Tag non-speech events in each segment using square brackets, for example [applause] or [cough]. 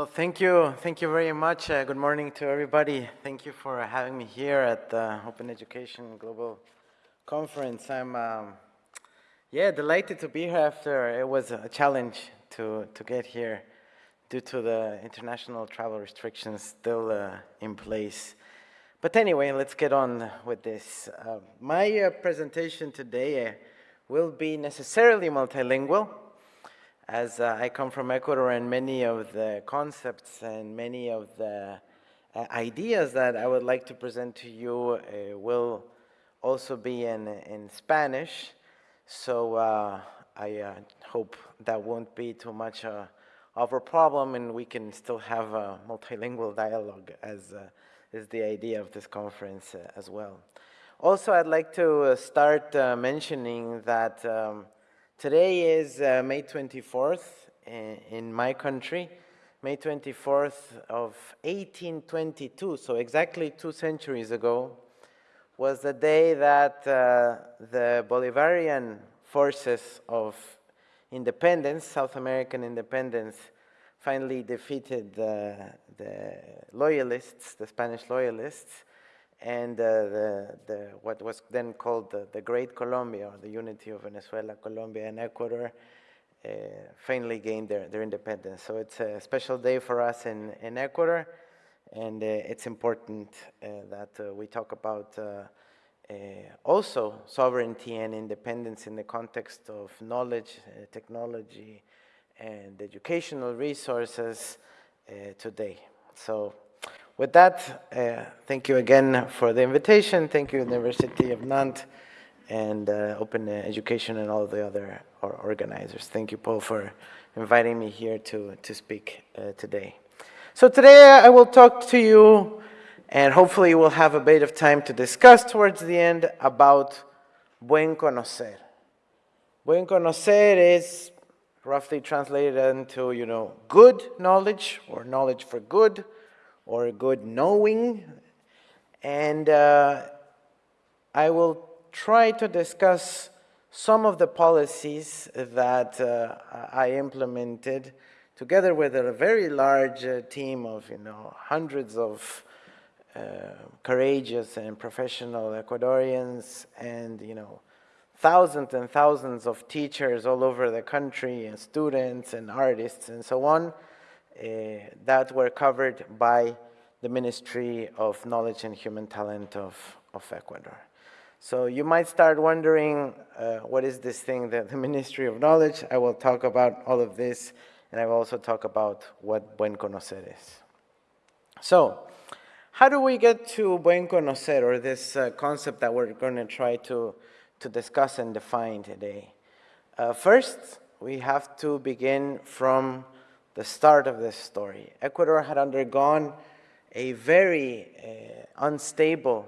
Well, thank you. Thank you very much. Uh, good morning to everybody. Thank you for having me here at the Open Education Global Conference. I'm, um, yeah, delighted to be here after it was a challenge to, to get here due to the international travel restrictions still uh, in place. But anyway, let's get on with this. Uh, my uh, presentation today uh, will be necessarily multilingual as uh, I come from Ecuador and many of the concepts and many of the uh, ideas that I would like to present to you uh, will also be in, in Spanish. So uh, I uh, hope that won't be too much uh, of a problem and we can still have a multilingual dialogue as is the idea of this conference as well. Also, I'd like to start mentioning that um, Today is uh, May 24th in, my country, May 24th of 1822, so exactly two centuries ago, was the day that uh, the Bolivarian forces of independence, South American independence, finally defeated the loyalists, the Spanish loyalists, and uh, the, the, what was then called the, the Great Colombia, or the unity of Venezuela, Colombia, and Ecuador, uh, finally gained their, their independence. So it's a special day for us in, in Ecuador, and uh, it's important uh, that uh, we talk about uh, also sovereignty and independence in the context of knowledge, technology, and educational resources today. So with that, uh, thank you again for the invitation. Thank you, University of Nantes and uh, Open Education and all the other organizers. Thank you, Paul, for inviting me here to, to speak uh, today. So today I will talk to you and hopefully we'll have a bit of time to discuss towards the end about buen conocer. Buen conocer is roughly translated into, you know, good knowledge or knowledge for good or good knowing. And uh, I will try to discuss some of the policies that uh, I implemented together with a very large uh, team of, you know, hundreds of uh, courageous and professional Ecuadorians and, you know, thousands and thousands of teachers all over the country and students and artists and so on. Uh, that were covered by the Ministry of Knowledge and Human Talent of, of Ecuador. So you might start wondering, uh, what is this thing, that the [laughs] Ministry of Knowledge? I will talk about all of this, and I will also talk about what Buen Conocer is. So, how do we get to Buen Conocer, or this uh, concept that we're going to try to, to discuss and define today? Uh, first, we have to begin from the start of this story. Ecuador had undergone a very uh, unstable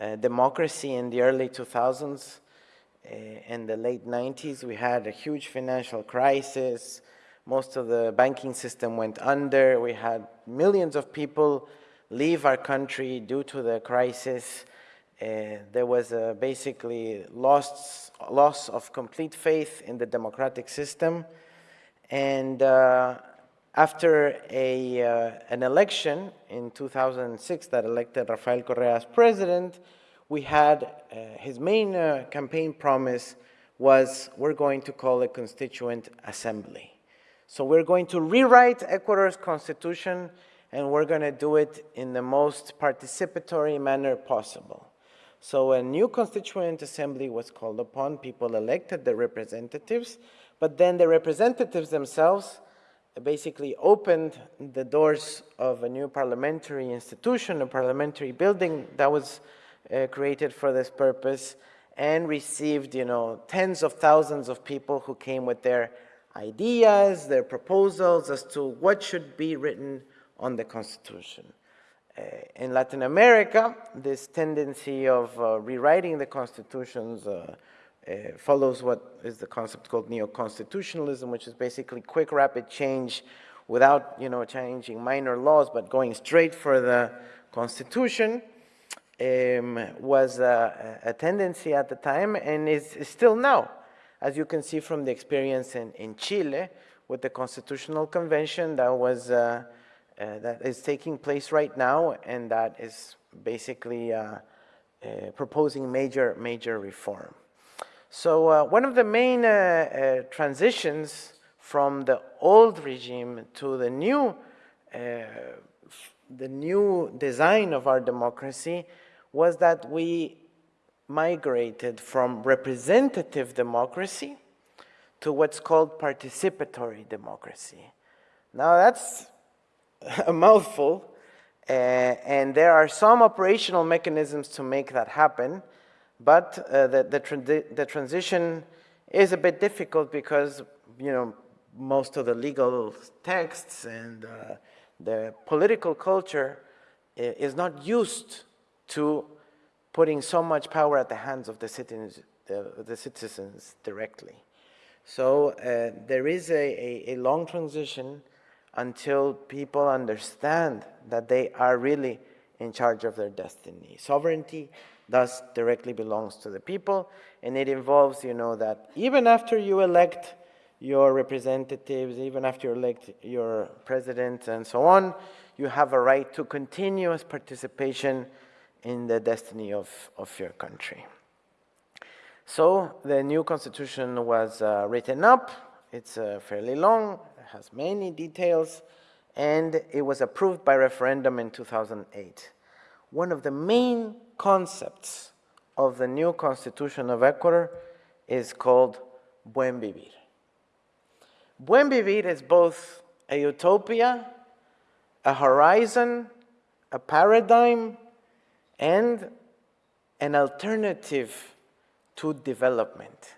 uh, democracy in the early 2000s. Uh, in the late 90s, we had a huge financial crisis. Most of the banking system went under. We had millions of people leave our country due to the crisis. Uh, there was a basically loss, loss of complete faith in the democratic system. And uh, after a, uh, an election in 2006 that elected Rafael Correa as president, we had uh, his main uh, campaign promise was we're going to call a constituent assembly. So we're going to rewrite Ecuador's constitution and we're going to do it in the most participatory manner possible. So a new constituent assembly was called upon, people elected the representatives, but then the representatives themselves basically opened the doors of a new parliamentary institution, a parliamentary building that was uh, created for this purpose and received, you know, tens of thousands of people who came with their ideas, their proposals as to what should be written on the Constitution. Uh, in Latin America, this tendency of uh, rewriting the constitutions uh, follows what is the concept called neo-constitutionalism, which is basically quick, rapid change without, you know, changing minor laws, but going straight for the constitution, um, was a, a, tendency at the time and is, is, still now. As you can see from the experience in, in Chile, with the Constitutional Convention that was uh, uh, that is taking place right now, and that is basically uh, uh, proposing major major reform. So uh, one of the main transitions from the old regime to the new the new design of our democracy was that we migrated from representative democracy to what's called participatory democracy. Now that's [laughs] a mouthful, uh, and there are some operational mechanisms to make that happen, but uh, the, the, the, transition is a bit difficult because, you know, most of the legal texts and uh, the political culture is not used to putting so much power at the hands of the citizens, the citizens directly. So uh, there is a, a, a, long transition until people understand that they are really in charge of their destiny. Sovereignty thus directly belongs to the people, and it involves, you know, that even after you elect your representatives, even after you elect your president and so on, you have a right to continuous participation in the destiny of, of your country. So the new constitution was uh, written up. It's uh, fairly long, it has many details, and it was approved by referendum in 2008. One of the main concepts of the new constitution of Ecuador is called Buen Vivir. Buen vivir is both a utopia, a horizon, a paradigm, and an alternative to development.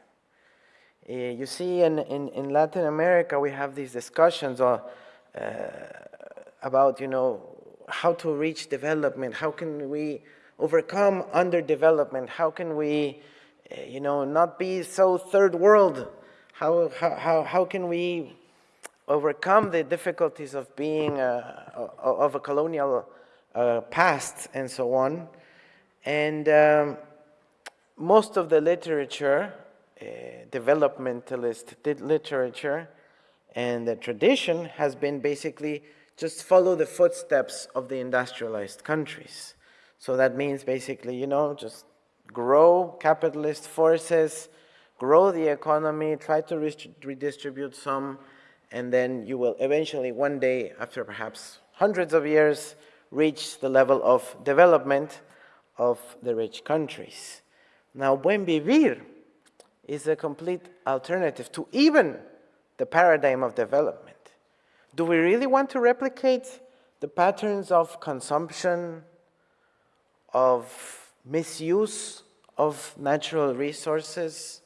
Uh, you see, in, in, in, Latin America, we have these discussions uh, about, you know, how to reach development, how can we overcome underdevelopment, how can we, uh, you know, not be so third world how, how, how can we overcome the difficulties of being a, of a colonial uh, past and so on. And um, most of the literature, uh, developmentalist literature, and the tradition has been basically just follow the footsteps of the industrialized countries. So that means basically, you know, just grow capitalist forces, grow the economy, try to redistribute some, and then you will eventually one day, after perhaps hundreds of years, reach the level of development of the rich countries. Now, Buen Vivir is a complete alternative to even the paradigm of development. Do we really want to replicate the patterns of consumption, of misuse of natural resources,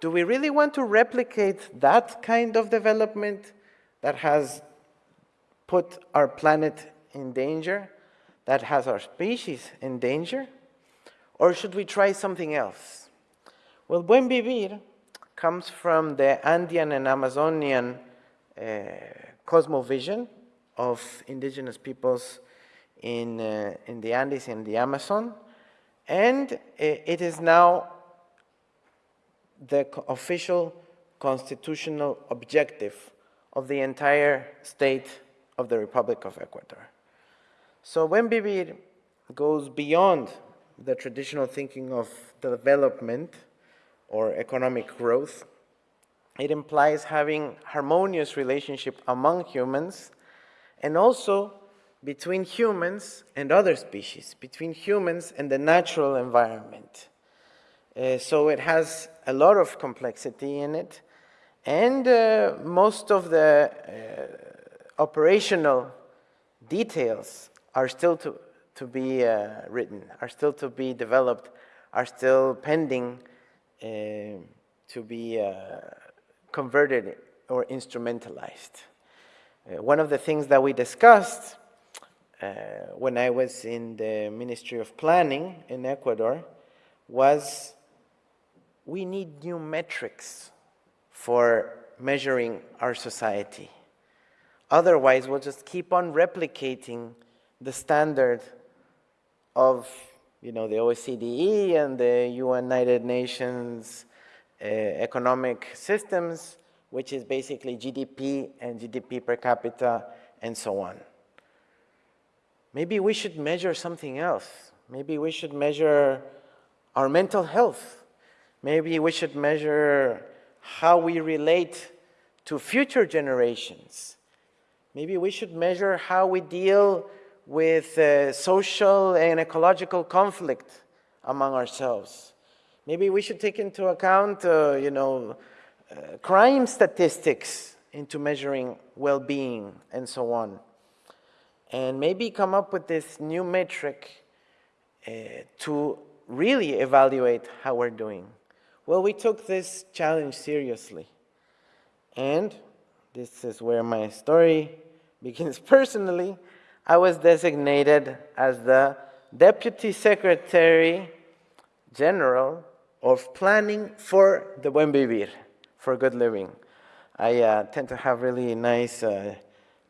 do we really want to replicate that kind of development that has put our planet in danger, that has our species in danger? Or should we try something else? Well, Buen Vivir comes from the Andean and Amazonian uh, cosmovision of indigenous peoples in, uh, in the Andes and the Amazon, and it is now the official constitutional objective of the entire state of the Republic of Ecuador. So Buen Vivir goes beyond the traditional thinking of development or economic growth. It implies having harmonious relationship among humans and also between humans and other species, between humans and the natural environment. Uh, so it has a lot of complexity in it. And uh, most of the uh, operational details are still to, to be uh, written, are still to be developed, are still pending uh, to be uh, converted or instrumentalized. one of the things that we discussed when I was in the Ministry of Planning in Ecuador was we need new metrics for measuring our society. Otherwise, we'll just keep on replicating the standard of you know, the OECD and the United Nations uh, economic systems, which is basically GDP and GDP per capita and so on. Maybe we should measure something else. Maybe we should measure our mental health. Maybe we should measure how we relate to future generations. Maybe we should measure how we deal with uh, social and ecological conflict among ourselves. Maybe we should take into account, uh, you know, uh, crime statistics into measuring well-being and so on. And maybe come up with this new metric uh, to really evaluate how we're doing. Well, we took this challenge seriously. And this is where my story [laughs] begins personally. I was designated as the Deputy Secretary General of Planning for the Buen Vivir, for good living. I uh, tend to have really nice uh,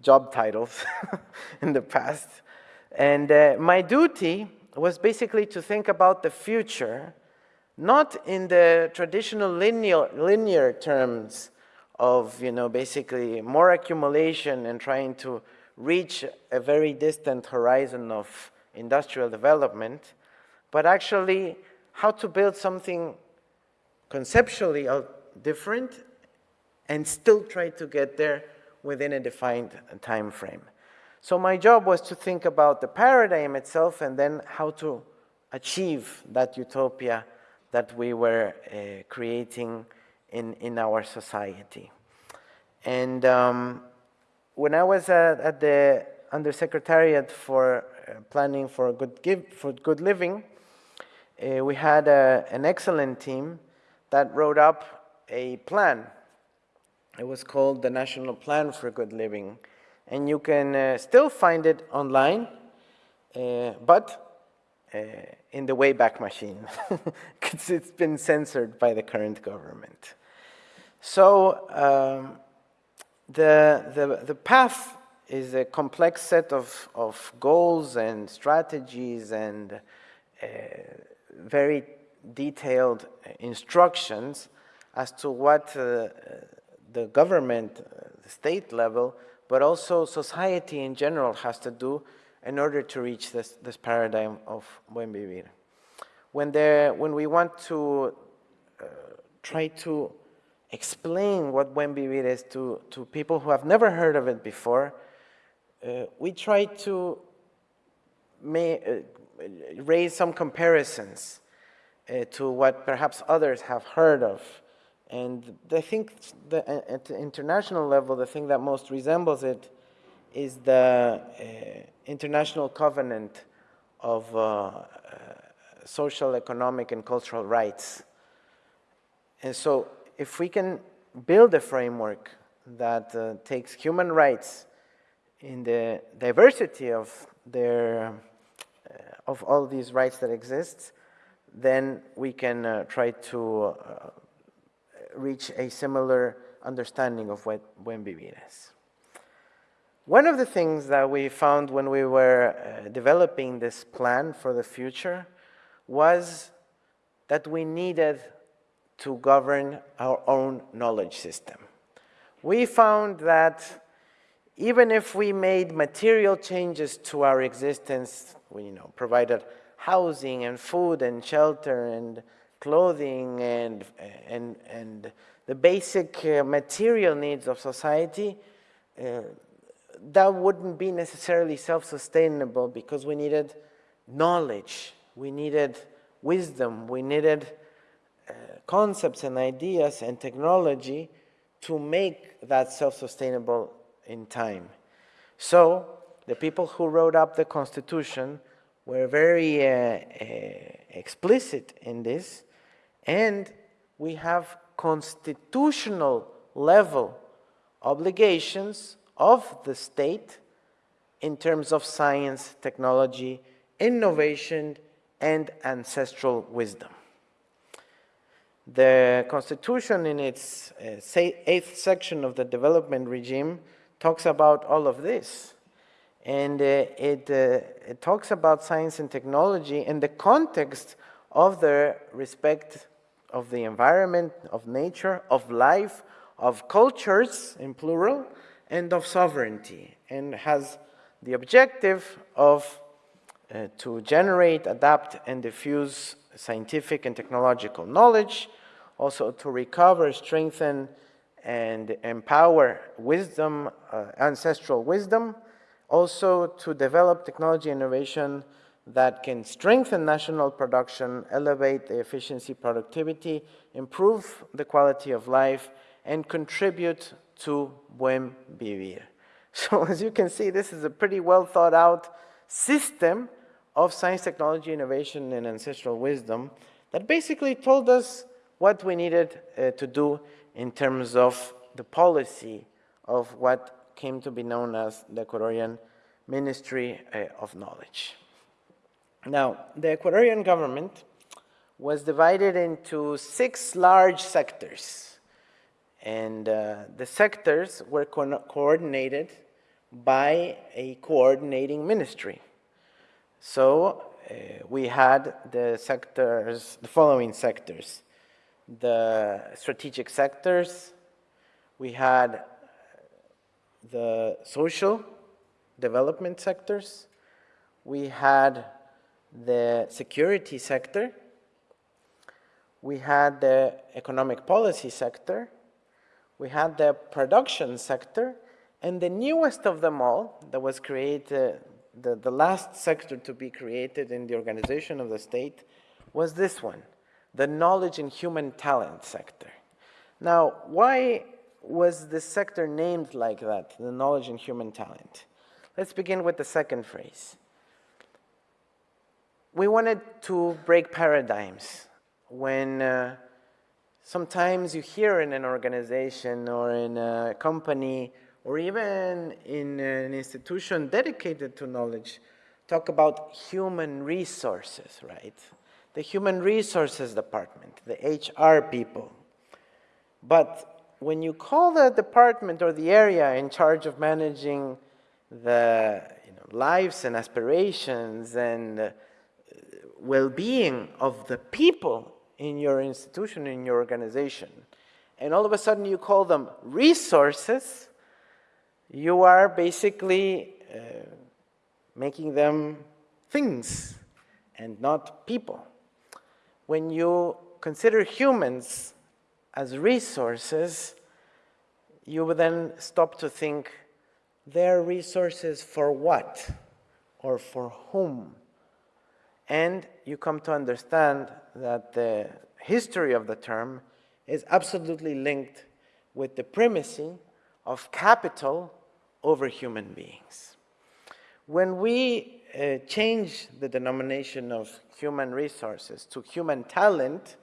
job titles [laughs] in the past. And uh, my duty was basically to think about the future, not in the traditional linear, linear terms of, you know, basically more accumulation and trying to reach a very distant horizon of industrial development, but actually how to build something conceptually different and still try to get there within a defined time frame. So my job was to think about the paradigm itself and then how to achieve that utopia that we were uh, creating in, in our society. And um, when I was at, at the Undersecretariat for uh, Planning for Good, give, for good Living, uh, we had a, an excellent team that wrote up a plan. It was called the National Plan for Good Living and you can uh, still find it online, uh, but uh, in the Wayback Machine, [laughs] because it's been censored by the current government. So um, the, the, the path is a complex set of, of goals and strategies and uh, very detailed instructions as to what uh, the government, uh, the state level, but also society in general has to do in order to reach this, this paradigm of buen vivir. When, there, when we want to uh, try to explain what buen vivir is to, to people who have never heard of it before, uh, we try to may, uh, raise some comparisons uh, to what perhaps others have heard of and I think the, at the international level, the thing that most resembles it is the uh, International Covenant of uh, uh, Social, Economic, and Cultural Rights. And so if we can build a framework that uh, takes human rights in the diversity of their uh, of all these rights that exist, then we can uh, try to reach a similar understanding of what buen vivir is. One of the things that we found when we were uh, developing this plan for the future was that we needed to govern our own knowledge system. We found that even if we made material changes to our existence, we you know, provided housing and food and shelter and clothing and, and, and the basic uh, material needs of society, uh, that wouldn't be necessarily self-sustainable because we needed knowledge, we needed wisdom, we needed uh, concepts and ideas and technology to make that self-sustainable in time. So the people who wrote up the Constitution were very uh, uh, explicit in this and we have constitutional level obligations of the state in terms of science, technology, innovation, and ancestral wisdom. The Constitution in its uh, eighth section of the development regime talks about all of this. And uh, it, uh, it talks about science and technology in the context of their respect of the environment, of nature, of life, of cultures, in plural, and of sovereignty, and has the objective of uh, to generate, adapt, and diffuse scientific and technological knowledge, also to recover, strengthen, and empower wisdom, uh, ancestral wisdom, also to develop technology innovation that can strengthen national production, elevate the efficiency, productivity, improve the quality of life, and contribute to buen vivir. [laughs] So as you can see, this is a pretty well thought out system of science, technology, innovation, and ancestral wisdom that basically told us what we needed uh, to do in terms of the policy of what came to be known as the Ecuadorian Ministry uh, of Knowledge. Now, the Ecuadorian government was divided into six large sectors. And uh, the sectors were co coordinated by a coordinating ministry. So uh, we had the sectors, the following sectors. The strategic sectors, we had the social development sectors, we had the security sector, we had the economic policy sector, we had the production sector, and the newest of them all that was created, the, the last sector to be created in the organization of the state was this one, the knowledge and human talent sector. Now, why was this sector named like that, the knowledge and human talent? Let's begin with the second phrase we wanted to break paradigms when uh, sometimes you hear in an organization or in a company or even in an institution dedicated to knowledge talk about human resources, right? The human resources department, the HR people. But when you call the department or the area in charge of managing the you know, lives and aspirations and well-being of the people in your institution, in your organization, and all of a sudden you call them resources, you are basically uh, making them things and not people. When you consider humans as resources, you would then stop to think, they're resources for what? Or for whom? And you come to understand that the history of the term is absolutely linked with the primacy of capital over human beings. When we uh, change the denomination of human resources to human talent,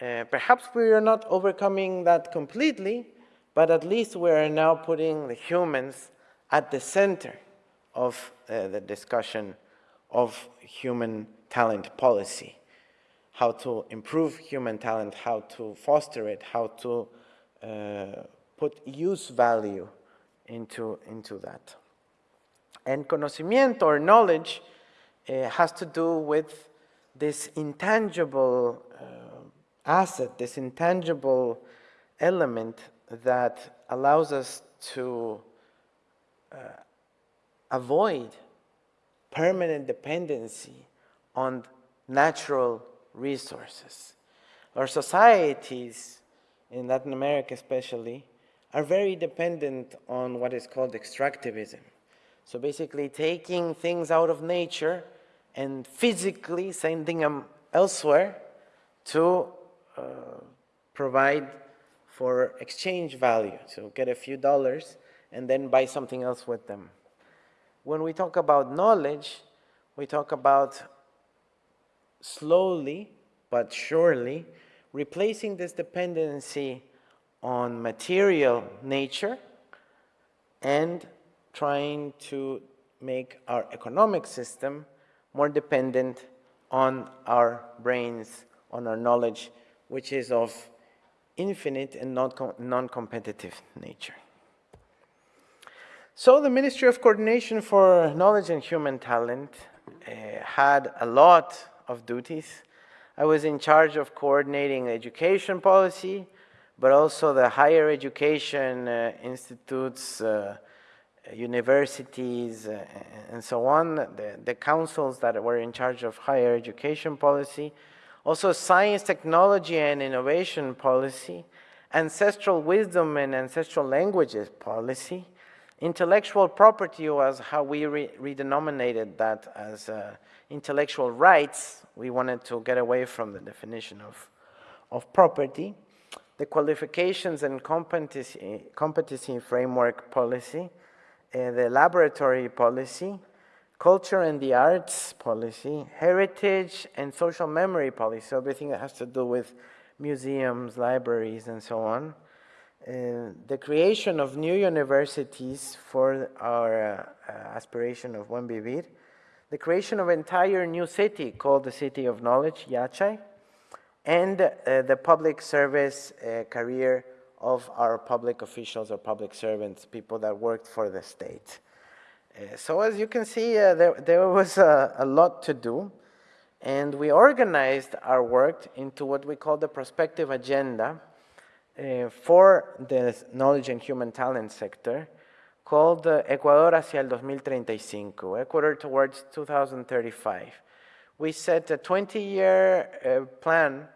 uh, perhaps we are not overcoming that completely, but at least we are now putting the humans at the center of uh, the discussion of human talent policy, how to improve human talent, how to foster it, how to uh, put use value into, into that. And conocimiento or knowledge uh, has to do with this intangible uh, asset, this intangible element that allows us to uh, avoid permanent dependency on natural resources. Our societies, in Latin America especially, are very dependent on what is called extractivism. So basically taking things out of nature and physically sending them elsewhere to uh, provide for exchange value, So get a few dollars and then buy something else with them when we talk about knowledge, we talk about slowly but surely replacing this dependency on material nature and trying to make our economic system more dependent on our brains, on our knowledge, which is of infinite and non-competitive nature. So the Ministry of Coordination for Knowledge and Human Talent uh, had a lot of duties. I was in charge of coordinating education policy, but also the higher education uh, institutes, uh, universities, uh, and so on, the, the councils that were in charge of higher education policy, also science, technology, and innovation policy, ancestral wisdom and ancestral languages policy, intellectual property was how we re redenominated that as uh, intellectual rights. We wanted to get away from the definition of, of property. The qualifications and competency, competency framework policy, uh, the laboratory policy, culture and the arts policy, heritage and social memory policy, so everything that has to do with museums, libraries, and so on. Uh, the creation of new universities for our uh, aspiration of Buen Vivir, the creation of entire new city called the City of Knowledge, Yachay, and uh, the public service uh, career of our public officials or public servants, people that worked for the state. Uh, so as you can see, there, there was a, a, lot to do, and we organized our work into what we call the prospective agenda uh, for the knowledge and human talent sector, called uh, Ecuador hacia el 2035, Ecuador towards 2035. We set a 20-year uh, plan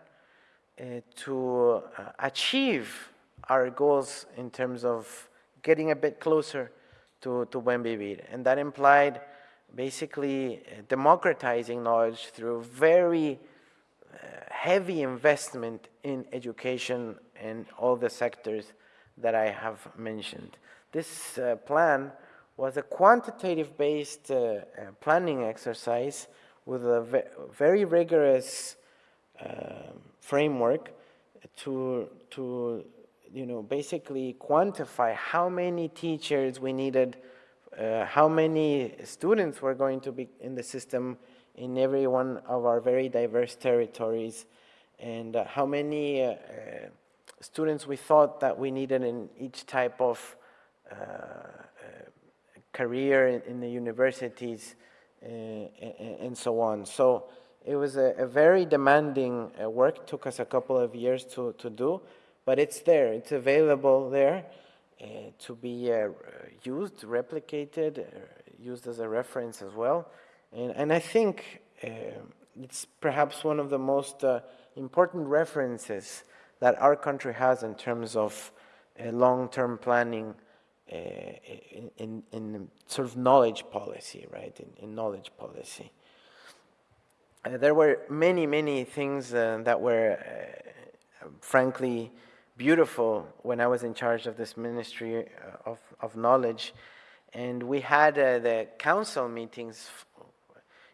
uh, to achieve our goals in terms of getting a bit closer to, to Buen Vivir. And that implied basically democratizing knowledge through very heavy investment in education in all the sectors that I have mentioned. This uh, plan was a quantitative based uh, planning exercise with a ve very rigorous uh, framework to, to you know, basically quantify how many teachers we needed, uh, how many students were going to be in the system in every one of our very diverse territories, and uh, how many uh, uh students we thought that we needed in each type of uh, uh, career in, in, the universities, and, so on. So it was a, a very demanding work, took us a couple of years to, to do, but it's there, it's available there uh, to be uh, used, replicated, uh, used as a reference as well. And, and I think uh, it's perhaps one of the most uh, important references that our country has in terms of long-term planning in, in, in, sort of knowledge policy, right, in, in knowledge policy. Uh, there were many, many things uh, that were, uh, frankly, beautiful when I was in charge of this ministry uh, of, of knowledge. And we had uh, the council meetings,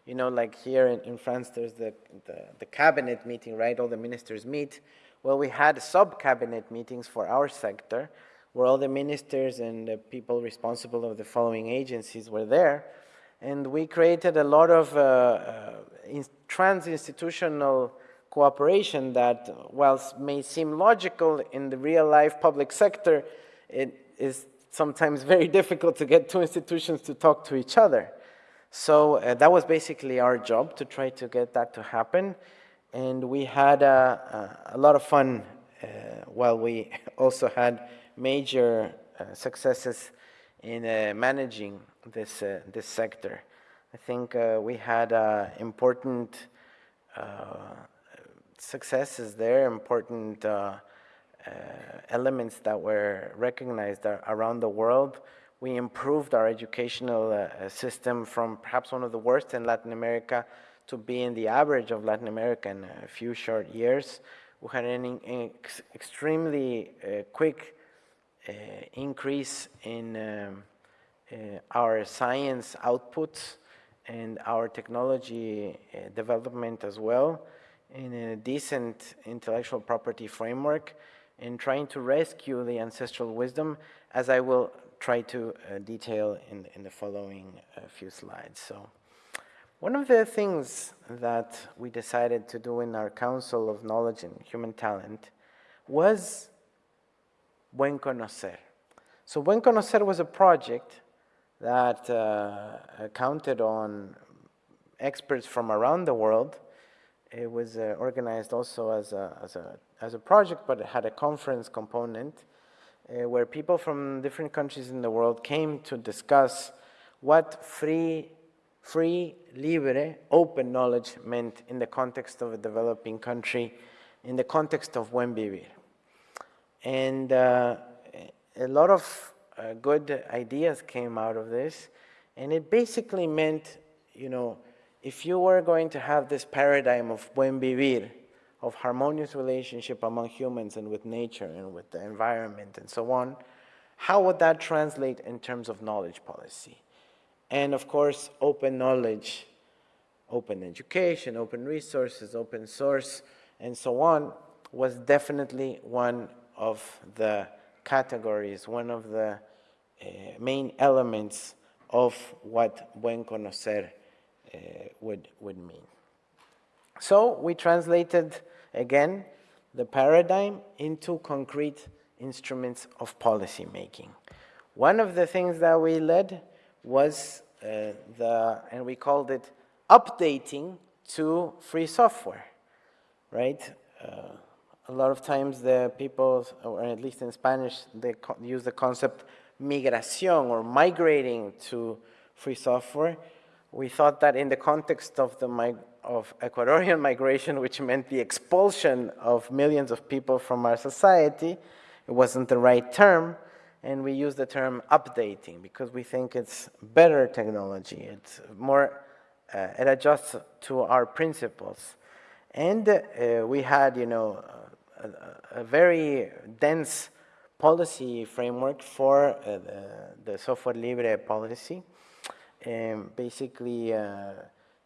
you know, like here in, in France, there's the, the, the, cabinet meeting, right? All the ministers meet. Well, we had sub-cabinet meetings for our sector, where all the ministers and the people responsible of the following agencies were there. And we created a lot of uh, uh, trans-institutional cooperation that, whilst may seem logical in the real life public sector, it is sometimes very [laughs] difficult to get two institutions to talk to each other. So uh, that was basically our job to try to get that to happen. And we had uh, uh, a lot of fun uh, while we [laughs] also had major uh, successes in uh, managing this, this sector. I think we had important successes there, important elements that were recognized around the world. We improved our educational uh, system from perhaps one of the worst in Latin America to being the average of Latin America in a few short years. We had an ex extremely uh, quick uh, increase in um, uh, our science outputs and our technology development as well in a decent intellectual property framework in trying to rescue the ancestral wisdom, as I will try to uh, detail in, in the following uh, few slides. So, one of the things that we decided to do in our Council of Knowledge and Human Talent was Buen Conocer. So Buen Conocer was a project that uh, counted on experts from around the world it was uh, organized also as a, as, a, as a project, but it had a conference component uh, where people from different countries in the world came to discuss what free, free, libre, open knowledge meant in the context of a developing country, in the context of buen vivir. And uh, a lot of uh, good ideas came out of this, and it basically meant, you know, if you were going to have this paradigm of buen vivir, of harmonious relationship among humans and with nature and with the environment and so on, how would that translate in terms of knowledge policy? And of course, open knowledge, open education, open resources, open source, and so on, was definitely one of the categories, one of the uh, main elements of what buen conocer uh, would, would mean. So we translated, again, the paradigm into concrete instruments of policy making. One of the things that we led was uh, the, and we called it updating to free software, right? Uh, a lot of times the people, or at least in Spanish, they use the concept migración or migrating to free software. We thought that in the context of the of Ecuadorian [laughs] migration, which meant the expulsion of millions of people from our society, it wasn't the right term, and we use the term updating because we think it's better technology. It's more, uh, it adjusts to our principles. And uh, we had, you know, a, a, very dense policy framework for uh, the, the, software libre policy. Um, basically, uh,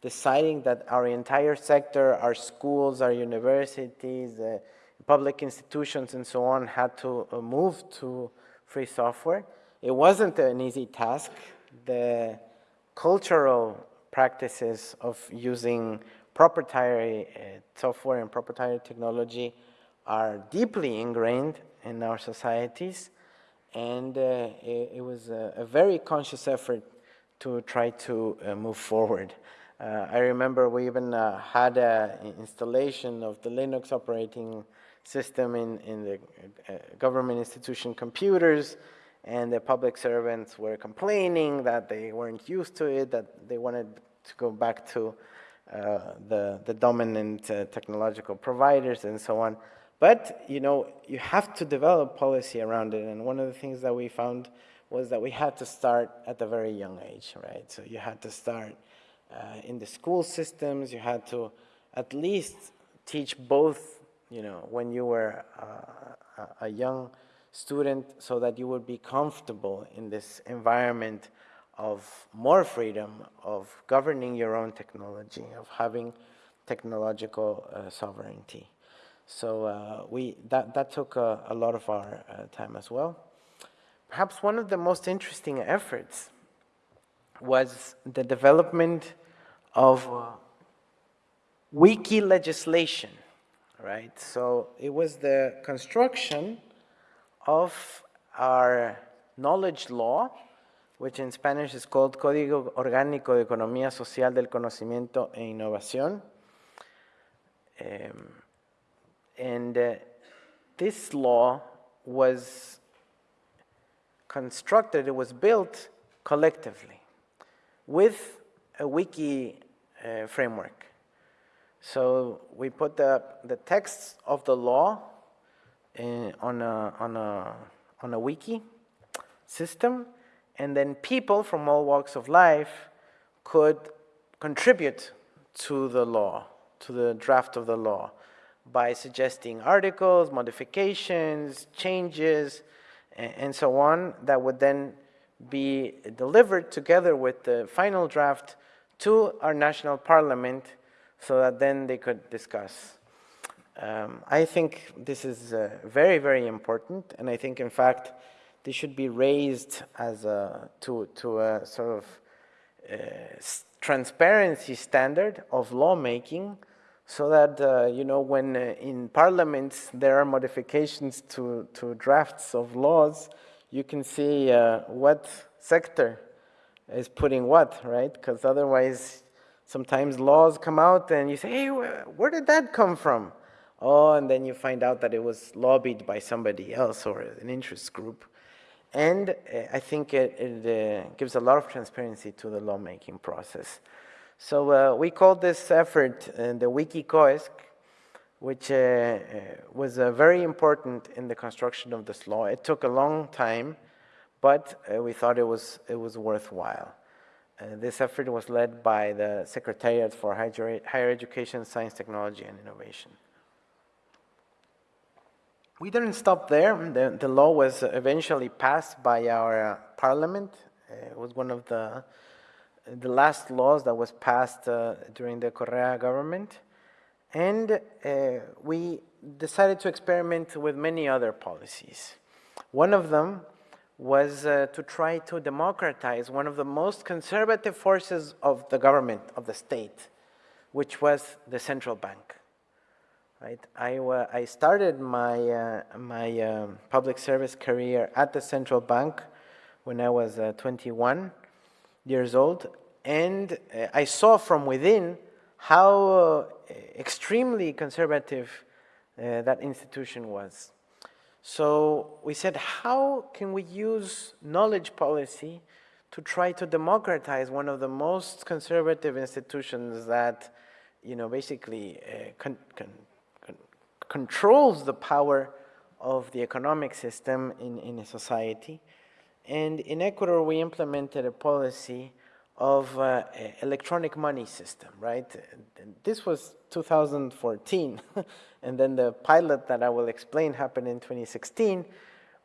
deciding that our entire sector, our schools, our universities, uh, public institutions and so on had to uh, move to free software. It wasn't an easy task. The cultural practices of using proprietary uh, software and proprietary technology are deeply ingrained in our societies and uh, it, it, was a, a, very conscious effort to try to uh, move forward. Uh, I remember we even uh, had an installation of the Linux operating system in, in the government institution computers and the public servants were complaining that they weren't used to it, that they wanted to go back to uh, the, the dominant uh, technological providers and so on. But, you know, you have to develop policy around it. And one of the things that we found was that we had to start at a very young age, right? So you had to start uh, in the school systems. You had to at least teach both, you know, when you were uh, a young student so that you would be comfortable in this environment of more freedom, of governing your own technology, of having technological uh, sovereignty. So uh, we, that, that took a, a lot of our uh, time as well. Perhaps one of the most interesting efforts was the development of uh, wiki legislation, right? So it was the construction of our knowledge law, which in Spanish is called Código Orgánico de Economía Social del Conocimiento e Innovación. Um, and uh, this law was constructed, it was built collectively with a wiki uh, framework. So we put the, the text of the law in, on, a, on, a, on a wiki system, and then people from all walks of life could contribute to the law, to the draft of the law by suggesting articles, modifications, changes, and, so on that would then be delivered together with the final draft to our national parliament so that then they could discuss. Um, I think this is uh, very, very important, and I think, in fact, this should be raised as a, to, to a sort of uh, transparency standard of lawmaking so that, uh, you know, when uh, in parliaments there are modifications to, to drafts of laws, you can see uh, what sector is putting what, right? Because otherwise sometimes laws come out and you say, hey, where did that come from? Oh, and then you find out that it was lobbied by somebody else or an interest group. And uh, I think it, it uh, gives a lot of transparency to the lawmaking process. So uh, we called this effort uh, the WikiCoesc, which uh, uh, was very important in the construction of this law. It took a long time, but we thought it was, it was worthwhile. this effort was led by the Secretariat for Higher Education, Science, Technology, and Innovation. We didn't stop there. The, the law was eventually passed by our uh, parliament. Uh, it was one of the, the last laws that was passed uh, during the Correa government. And uh, we decided to experiment with many other policies. One of them was uh, to try to democratize one of the most conservative forces of the government, of the state, which was the central bank right? I, uh, I started my, uh, my um, public service career at the central bank when I was uh, 21 years old, and uh, I saw from within how uh, extremely conservative uh, that institution was. So we said, how can we use knowledge policy to try to democratize one of the most conservative institutions that, you know, basically con, con controls the power of the economic system in, in a society. And in Ecuador, we implemented a policy of uh, electronic money system, right? This was 2014. [laughs] and then the pilot that I will explain happened in 2016,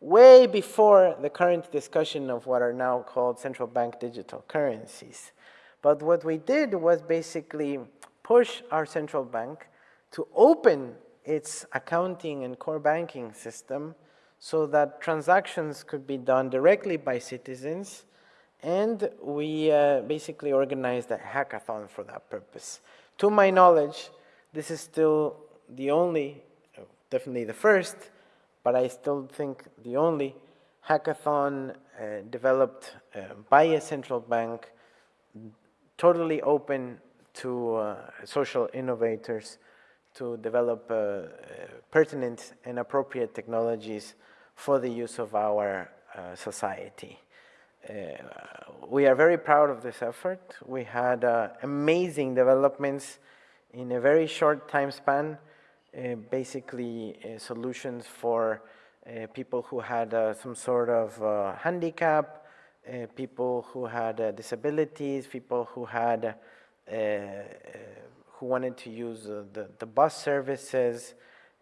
way before the current discussion of what are now called central bank digital currencies. But what we did was basically push our central bank to open its accounting and core banking system so that transactions could be done directly by citizens and we uh, basically organized a hackathon for that purpose. To my knowledge, this is still the only, definitely the first, but I still think the only hackathon uh, developed uh, by a central bank, totally open to uh, social innovators to develop uh, uh, pertinent and appropriate technologies for the use of our uh, society. we are very proud of this effort. We had amazing developments in a very short time span, basically solutions for uh, people who had uh, some sort of uh, handicap, people who had disabilities, people who had who wanted to use uh, the, the bus services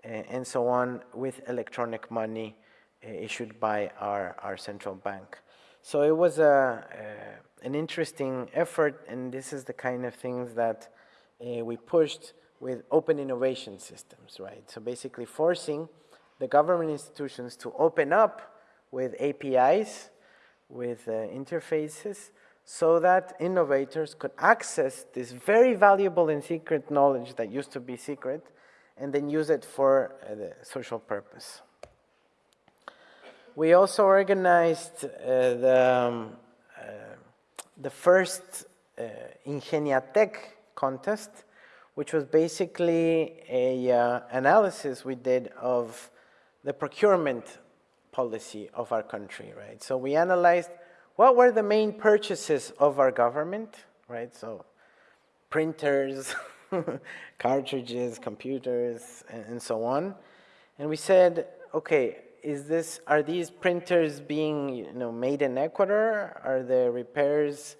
and, so on with electronic money uh, issued by our, our central bank. So it was a, uh, an interesting effort and this is the kind of things that uh, we pushed with open innovation systems, right? So basically forcing the government institutions to open up with APIs, with uh, interfaces, so that innovators could access this very valuable and secret knowledge that used to be secret and then use it for uh, the social purpose. We also organized uh, the, um, uh, the first uh, Ingeniatec contest, which was basically a uh, analysis we did of the procurement policy of our country, right? So we analyzed what were the main purchases of our government, right? So printers, [laughs] cartridges, computers, and, and, so on. And we said, okay, is this, are these printers being you know, made in Ecuador? Are the repairs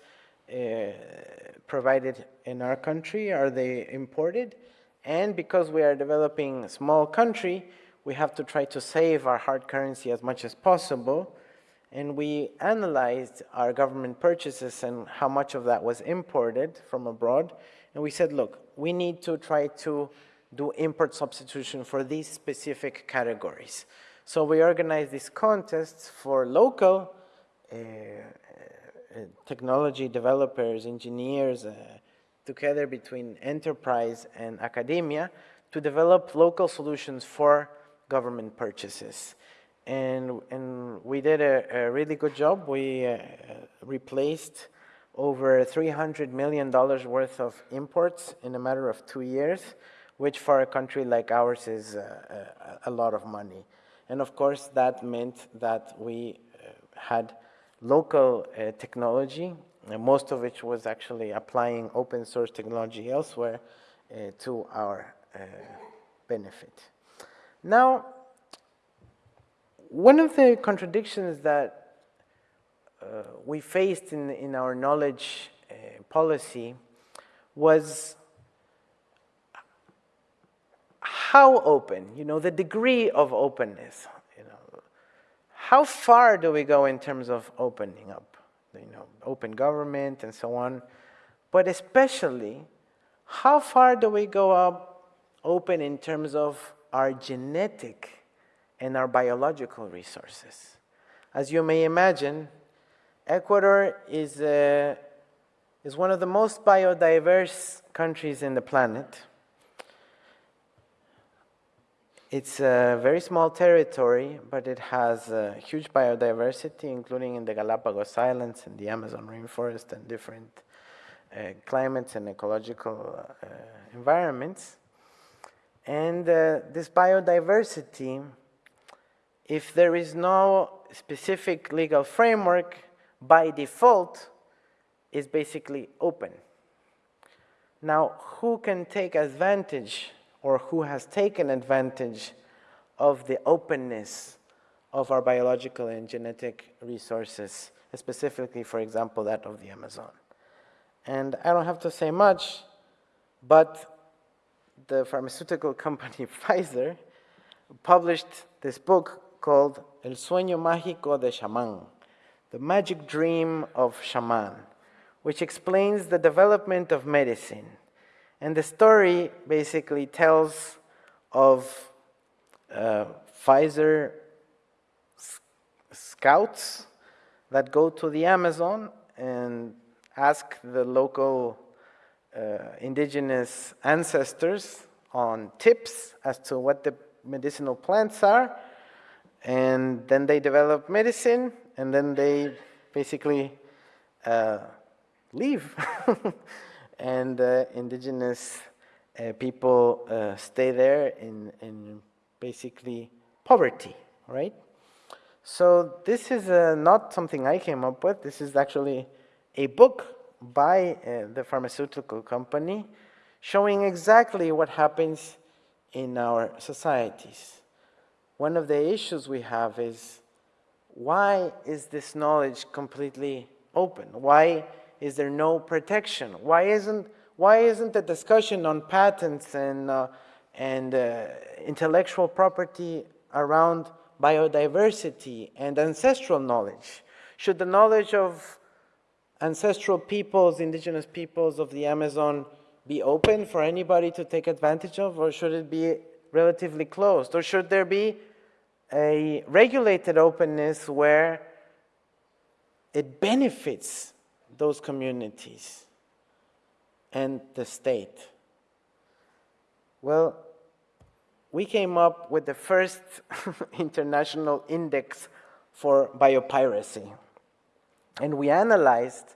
uh, provided in our country? Are they imported? And because we are developing a small country, we have to try to save our hard currency as much as possible and we analyzed our government purchases and how much of that was imported from abroad. And we said, look, we need to try to do import substitution for these specific categories. So we organized these contests for local uh, uh, technology developers, engineers, uh, together between enterprise and academia to develop local solutions for government purchases and, and we did a, a really good job. We uh, replaced over $300 million worth of imports in a matter of two years, which for a country like ours is uh, a, a, lot of money. And of course, that meant that we uh, had local uh, technology, most of which was actually applying open source technology elsewhere uh, to our benefit. Now, one of the contradictions that uh, we faced in, in our knowledge uh, policy was how open, you know, the degree of openness, you know, how far do we go in terms of opening up, you know, open government and so on, but especially how far do we go up open in terms of our genetic and our biological resources? As you may imagine, Ecuador is, uh, is one of the most biodiverse countries in the planet. It's a very small territory, but it has a huge biodiversity, including in the Galapagos Islands and the Amazon rainforest and different uh, climates and ecological uh, environments. And uh, this biodiversity, if there is no specific legal framework, by default is basically open. Now, who can take advantage or who has taken advantage of the openness of our biological and genetic resources, specifically, for example, that of the Amazon? And I don't have to say much, but the pharmaceutical company [laughs] Pfizer published this book called El Sueño Mágico de Shaman, the Magic Dream of Shaman, which explains the development of medicine. And the story basically tells of uh, Pfizer scouts that go to the Amazon and ask the local uh, indigenous ancestors on tips as to what the medicinal plants are. And then they develop medicine and then they basically uh, leave. [laughs] and indigenous uh, people uh, stay there in, in basically poverty, right? So this is uh, not something I came up with. This is actually a book by uh, the pharmaceutical company showing exactly what happens in our societies. One of the issues we have is why is this knowledge completely open? Why is there no protection? Why isn't, why isn't the discussion on patents and, uh, and uh, intellectual property around biodiversity and ancestral knowledge? Should the knowledge of ancestral peoples, indigenous peoples of the Amazon be open for anybody to take advantage of, or should it be relatively closed? Or should there be a regulated openness where it benefits those communities and the state? Well, we came up with the first [laughs] international index for biopiracy. And we analyzed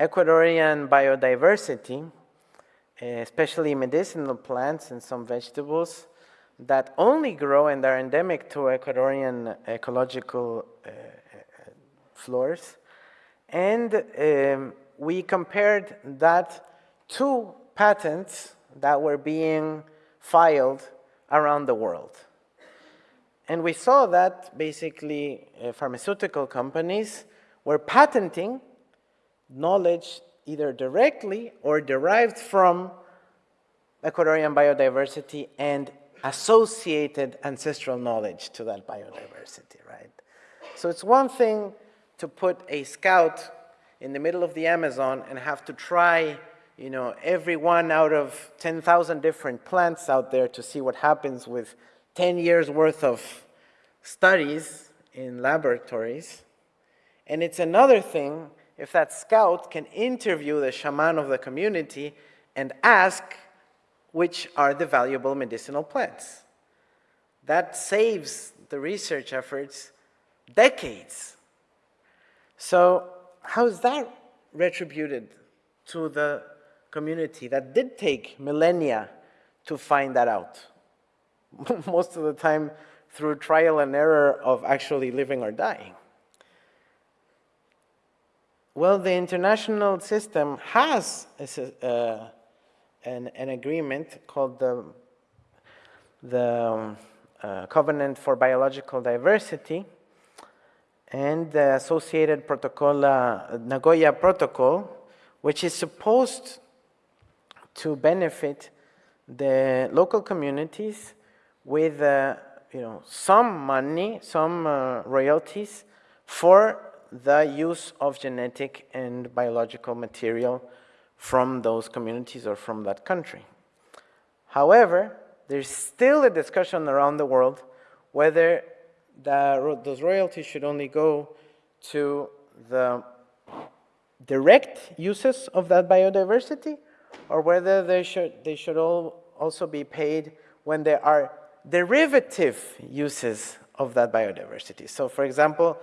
Ecuadorian biodiversity, especially medicinal plants and some vegetables, that only grow and are endemic to Ecuadorian ecological uh, uh, floors. And um, we compared that to patents that were being filed around the world. And we saw that basically uh, pharmaceutical companies were patenting knowledge either directly or derived from Ecuadorian biodiversity and associated ancestral knowledge to that biodiversity, right? So it's one thing to put a scout in the middle of the Amazon and have to try, you know, every one out of 10,000 different plants out there to see what happens with 10 years worth of studies in laboratories. And it's another thing if that scout can interview the shaman of the community and ask which are the valuable medicinal plants. That saves the research efforts decades. So how is that retributed to the community that did take millennia to find that out. [laughs] Most of the time through trial and error of actually living or dying. Well, the international system has a, uh, an, an, agreement called the, the um, uh, Covenant for Biological Diversity and the associated protocol, uh, Nagoya Protocol, which is supposed to benefit the local communities with uh, you know, some money, some uh, royalties for the use of genetic and biological material from those communities or from that country. However, there's still a discussion around the world whether the, those royalties should only go to the direct uses of that biodiversity or whether they should, they should all also be paid when there are derivative uses of that biodiversity. So for example,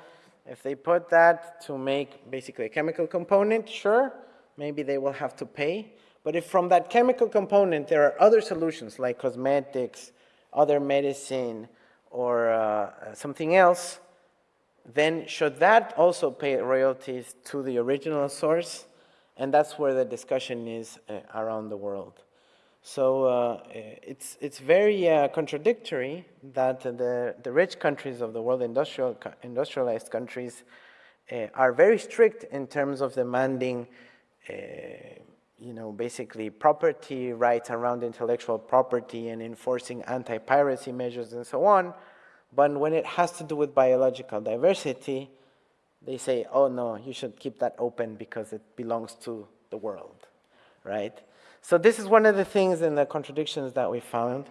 if they put that to make basically a chemical component, sure, maybe they will have to pay. But if from that chemical component there are other solutions like cosmetics, other medicine, or uh, something else, then should that also pay royalties to the original source? And that's where the discussion is uh, around the world. So uh, it's, it's very uh, contradictory that the, the rich countries of the world, industrial, industrialized countries, uh, are very strict in terms of demanding, uh, you know, basically property rights around intellectual property and enforcing anti-piracy measures and so on. But when it has to do with biological diversity, they say, oh no, you should keep that open because it belongs to the world, right? So this is one of the things in the contradictions that we found.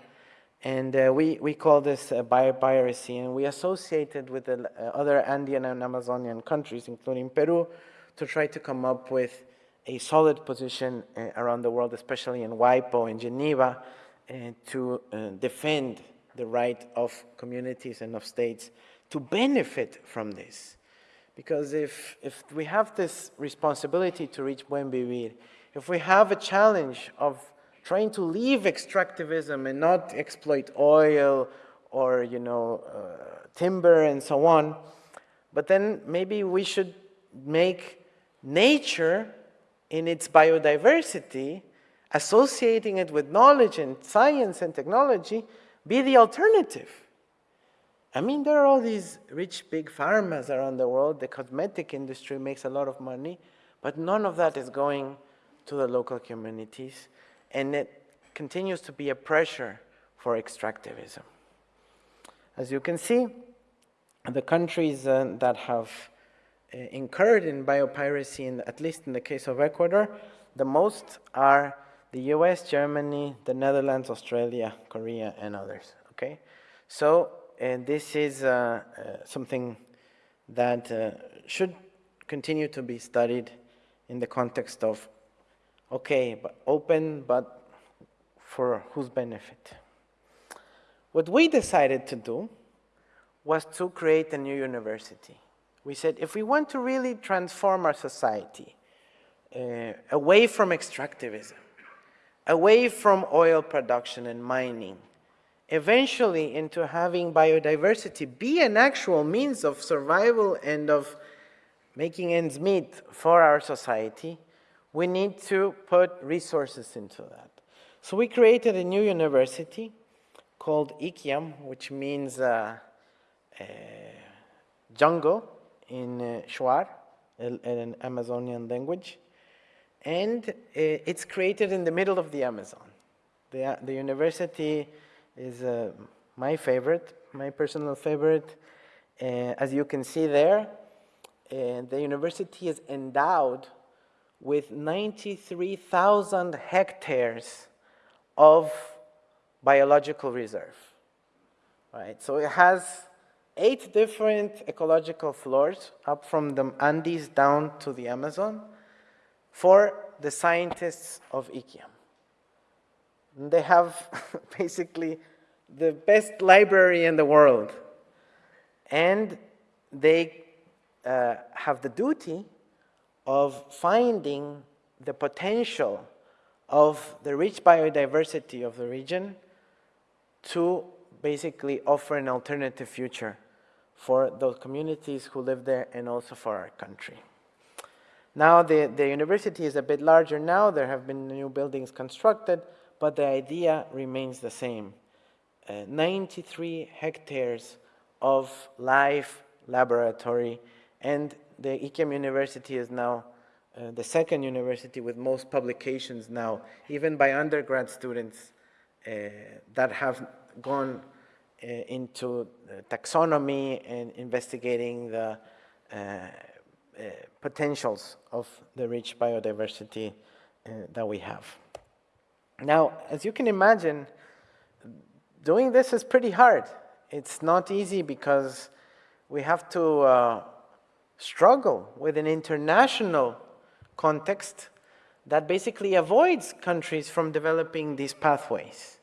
And uh, we, we call this uh, biopiracy, and we associated with the uh, other Andean and Amazonian countries, including Peru, to try to come up with a solid position uh, around the world, especially in WIPO and Geneva, uh, to uh, defend the right of communities and of states to benefit from this. Because if, if we have this responsibility to reach buen vivir, if we have a challenge of trying to leave extractivism and not exploit oil or, you know, uh, timber and so on, but then maybe we should make nature in its biodiversity, associating it with knowledge and science and technology, be the alternative. I mean, there are all these rich big pharmas around the world. The cosmetic industry makes a lot of money, but none of that is going to the local communities, and it continues to be a pressure for extractivism. As you can see, the countries uh, that have incurred in biopiracy, in, at least in the case of Ecuador, the most are the US, Germany, the Netherlands, Australia, Korea, and others, okay? So, and this is uh, uh something that uh, should continue to be studied in the context of Okay, but open, but for whose benefit? What we decided to do was to create a new university. We said, if we want to really transform our society uh, away from extractivism, away from oil production and mining, eventually into having biodiversity be an actual means of survival and of making ends meet for our society, we need to put resources into that. So we created a new university called Ikiam, which means uh, uh, jungle in uh, Shuar, an Amazonian language. And uh, it's created in the middle of the Amazon. The, the university is uh, my favorite, my personal favorite. Uh, as you can see there, uh, the university is endowed with 93,000 hectares of biological reserve. Right, so it has eight different ecological floors up from the Andes down to the Amazon for the scientists of Ikiam. They have [laughs] basically the best library in the world. And they uh, have the duty of finding the potential of the rich biodiversity of the region to basically offer an alternative future for those communities who live there and also for our country. Now the, the university is a bit larger now, there have been new buildings constructed, but the idea remains the same. Uh, 93 hectares of live laboratory and the Ikiam University is now uh, the second university with most publications now, even by undergrad students uh, that have gone into taxonomy and investigating the uh, uh, potentials of the rich biodiversity that we have. Now, as you can imagine, doing this is pretty hard. It's not easy because we have to uh, struggle with an international context that basically avoids countries from developing these pathways.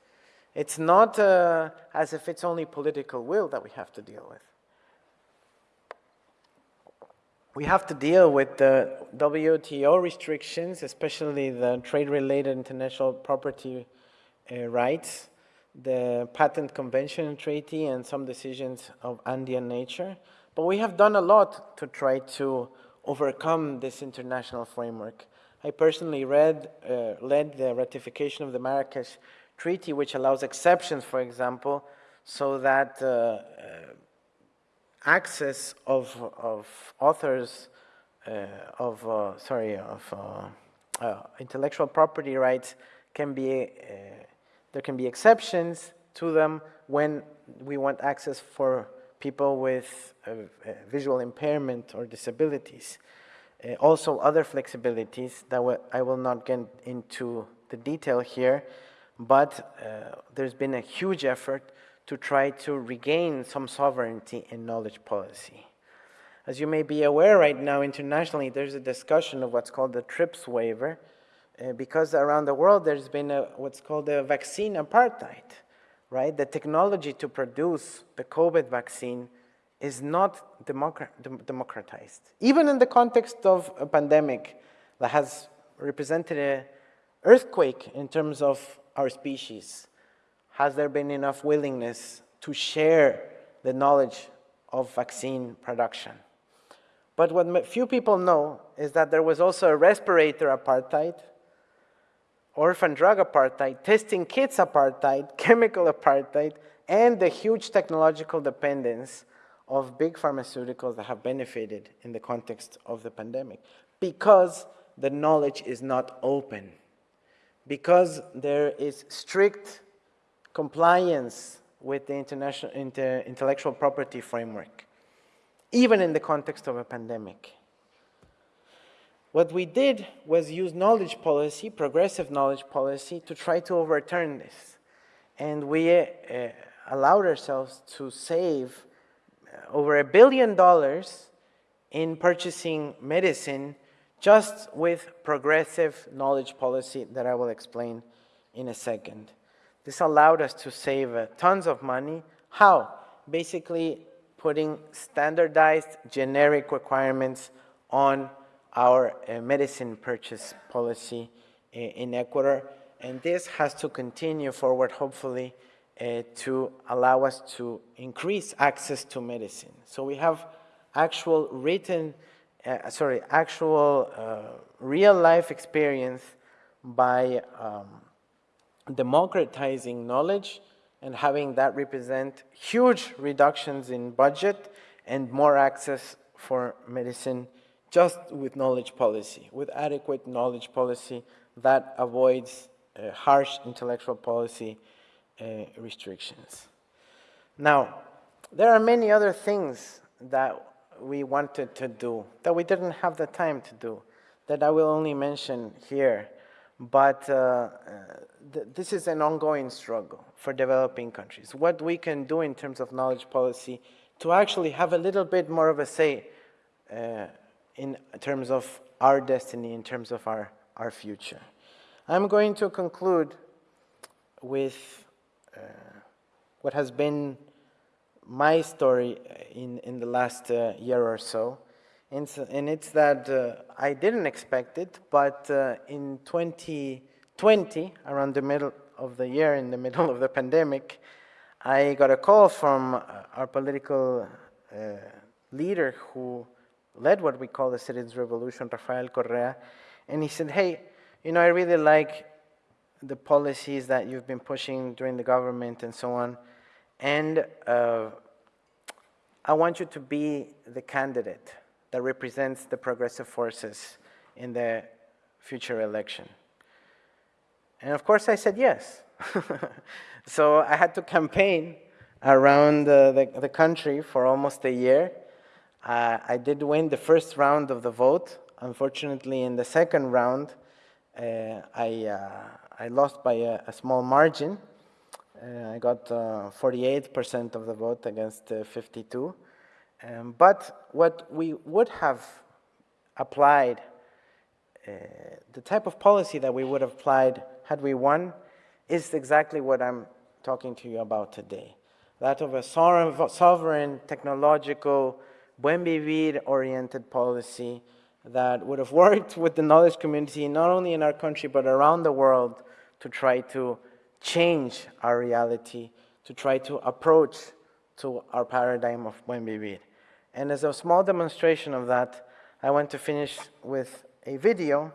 It's not uh, as if it's only political will that we have to deal with. We have to deal with the WTO restrictions, especially the trade-related international property uh, rights, the Patent Convention Treaty, and some decisions of Andean nature. But we have done a lot to try to overcome this international framework. I personally read, uh, led the ratification of the Marrakesh Treaty, which allows exceptions, for example, so that uh, uh, access of, of authors uh, of, uh, sorry, of uh, intellectual property rights can be, there can be exceptions to them when we want access for people with visual impairment or disabilities. Uh, also other flexibilities that I will not get into the detail here, but uh, there's been a huge effort to try to regain some sovereignty in knowledge policy. As you may be aware right now internationally, there's a discussion of what's called the TRIPS waiver, uh, because around the world there's been a, what's called a vaccine apartheid right? The technology to produce the COVID vaccine is not democratized. Even in the context of a pandemic that has represented an earthquake in terms of our species, has there been enough willingness to share the knowledge of vaccine production? But what few people know is that there was also a respirator apartheid, orphan drug apartheid, testing kits apartheid, [laughs] chemical apartheid, and the huge technological dependence of big pharmaceuticals that have benefited in the context of the pandemic. Because the knowledge is not open, because there is strict compliance with the international inter, intellectual property framework, even in the context of a pandemic. What we did was use knowledge policy, progressive knowledge policy, to try to overturn this. And we uh, allowed ourselves to save uh, over a billion dollars in purchasing medicine just with progressive knowledge policy that I will explain in a second. This allowed us to save uh, tons of money. How? Basically putting standardized generic requirements on our uh, medicine purchase policy uh, in Ecuador. And this has to continue forward, hopefully, to allow us to increase access to medicine. So we have actual written, uh, sorry, actual uh, real life experience by um, democratizing knowledge and having that represent huge reductions in budget and more access for medicine just with knowledge policy, with adequate knowledge policy that avoids uh, harsh intellectual policy uh, restrictions. Now, there are many other things that we wanted to do that we didn't have the time to do that I will only mention here. But uh, th this is an ongoing struggle for developing countries. What we can do in terms of knowledge policy to actually have a little bit more of a say uh, in terms of our destiny, in terms of our, our future. I'm going to conclude with uh, what has been my story in, in the last uh, year or so. and, so, and it's that uh, I didn't expect it, but uh, in 2020, around the middle of the year, in the [laughs] middle of the pandemic, I got a call from uh, our political uh, leader who led what we call the Citizens Revolution, Rafael Correa, and he said, hey, you know, I really like the policies that you've been pushing during the government and so on, and uh, I want you to be the candidate that represents the progressive forces in the future election. And of course I said yes. [laughs] so I had to campaign around uh, the, the country for almost a year. Uh, I did win the first round of the vote. Unfortunately, in the second round, uh, I, uh, I lost by a, a small margin. Uh, I got 48% uh, of the vote against 52. Um, but what we would have applied, uh, the type of policy that we would have applied had we won, is exactly what I'm talking to you about today. That of a sovereign, technological, buen vivir-oriented policy that would have [laughs] worked with the knowledge community, not only in our country, but around the world, to try to change our reality, to try to approach to our paradigm of buen vivir. And as a small demonstration of that, I want to finish with a video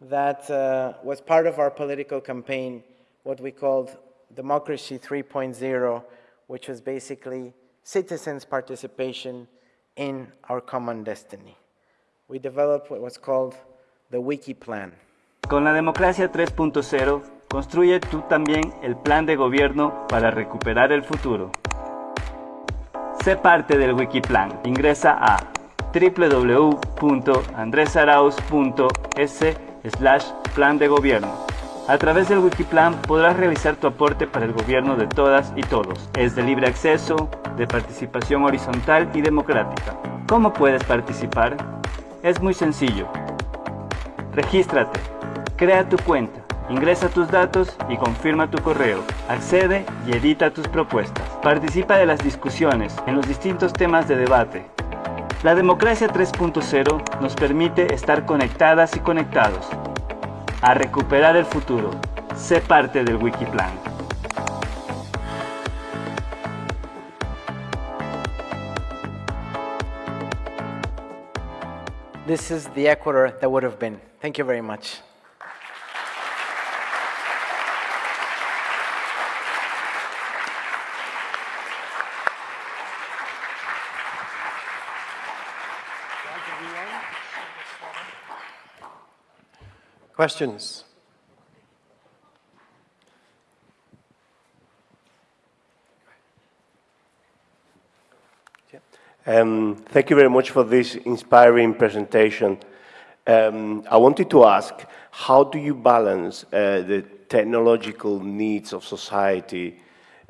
that uh, was part of our political campaign, what we called Democracy 3.0, which was basically citizens' participation in our common destiny. We developed what was called the Wiki Plan. Con la Democracia 3.0, construye tú también el plan de gobierno para recuperar el futuro. Sé parte del Wikiplan. Ingresa a www.andresarauz.es slash plan de gobierno. A través del Wikiplan podrás realizar tu aporte para el gobierno de todas y todos. Es de libre acceso, de participación horizontal y democrática. ¿Cómo puedes participar? Es muy sencillo. Regístrate, crea tu cuenta, Ingresa tus datos y confirma tu correo. Accede y edita tus propuestas. Participa de las discusiones en los distintos temas de debate. La democracia 3.0 nos permite estar conectadas y conectados. A recuperar el futuro. Sé parte del Wikiplan. This is the Ecuador that would have been. Thank you very much. Questions? Um, thank you very much for this inspiring presentation. Um, I wanted to ask, how do you balance uh, the technological needs of society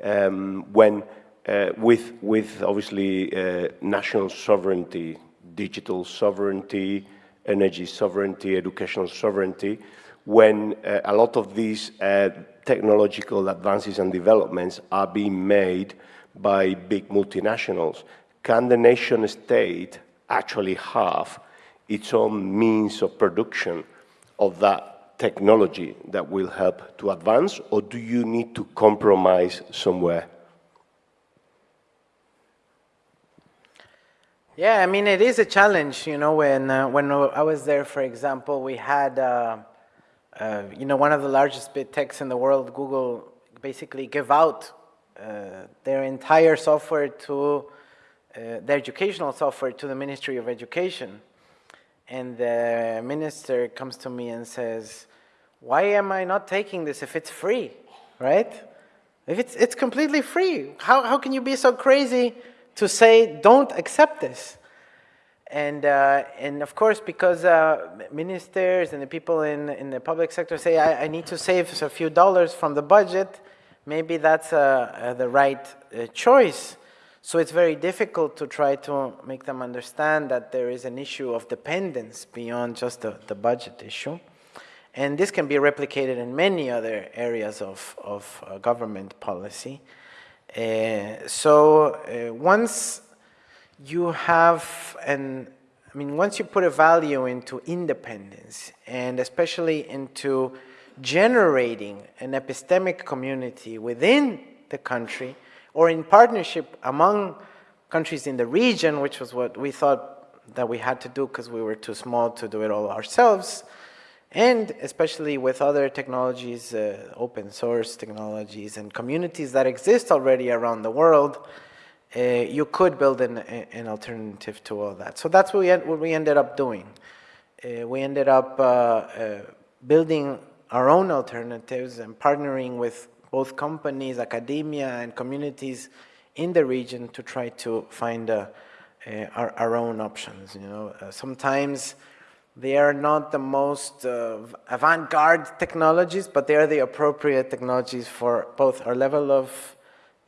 um, when, uh, with, with obviously uh, national sovereignty, digital sovereignty, energy sovereignty, educational sovereignty, when uh, a lot of these uh, technological advances and developments are being made by big multinationals. Can the nation state actually have its own means of production of that technology that will help to advance, or do you need to compromise somewhere? Yeah, I mean, it is a challenge, you know, when, uh, when I was there, for example, we had, uh, uh, you know, one of the largest big techs in the world, Google, basically give out uh, their entire software to, uh, their educational software to the Ministry of Education. And the minister comes to me and says, why am I not taking this if it's free, right? If it's, it's completely free, how, how can you be so crazy to say, don't accept this. And, uh, and of course, because uh, ministers and the people in, in the public sector say, I, I, need to save a few dollars from the budget, maybe that's uh, uh the right uh, choice. So it's very difficult to try to make them understand that there is an issue of dependence beyond just the, the budget issue. And this can be replicated in many other areas of, of uh, government policy. Uh, so uh, once you have an, I mean, once you put a value into independence and especially into generating an epistemic community within the country or in partnership among countries in the region, which was what we thought that we had to do because we were too small to do it all ourselves, and especially with other technologies, uh, open source technologies and communities that exist already around the world, uh, you could build an, an, alternative to all that. So that's what we, what we ended up doing. Uh, we ended up uh, uh, building our own alternatives and partnering with both companies, academia, and communities in the region to try to find uh, our, our, own options. You know, sometimes they are not the most uh, avant-garde technologies, but they are the appropriate technologies for both our level of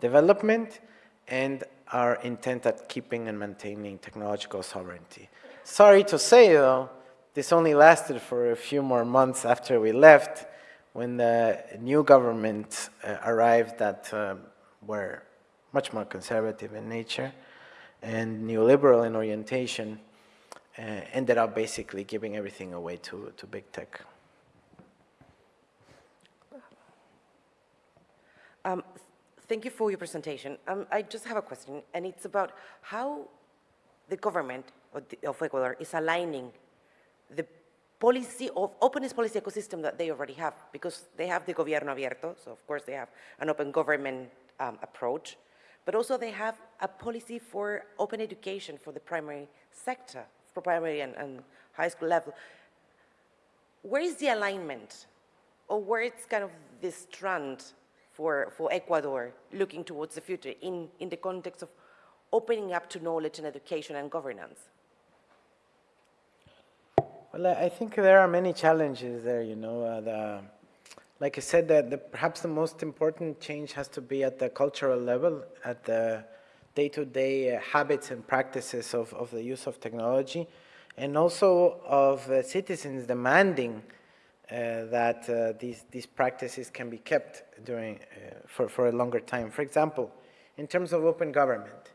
development and our intent at keeping and maintaining technological sovereignty. Sorry to say, though, this only lasted for a few more months after we left, when the new government uh, arrived that uh, were much more conservative in nature and neoliberal in orientation, uh, ended up basically giving everything away to, to big tech. Um, thank you for your presentation. Um, I just have a question, and it's about how the government of, the, of Ecuador is aligning the policy of openness policy ecosystem that they already have, because they have the gobierno abierto, so of course they have an open government um, approach, but also they have a policy for open education for the primary sector primary and, and high school level, where is the alignment or where is kind of this trend for, for Ecuador looking towards the future in, in the context of opening up to knowledge and education and governance? Well, I think there are many challenges there, you know. Uh, the, like I said, that the, perhaps the most important change has to be at the cultural level, at the day-to-day -day, uh, habits and practices of, of the use of technology, and also of uh, citizens demanding uh, that these, these practices can be kept during, for, for a longer time. For example, in terms of open government,